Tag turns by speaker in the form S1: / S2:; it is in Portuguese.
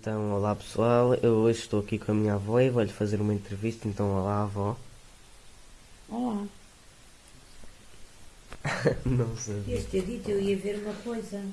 S1: Então, olá pessoal, eu hoje estou aqui com a minha avó e vou-lhe fazer uma entrevista, então olá avó.
S2: Olá.
S1: Não sabia.
S2: este dito, eu ia ver uma coisa.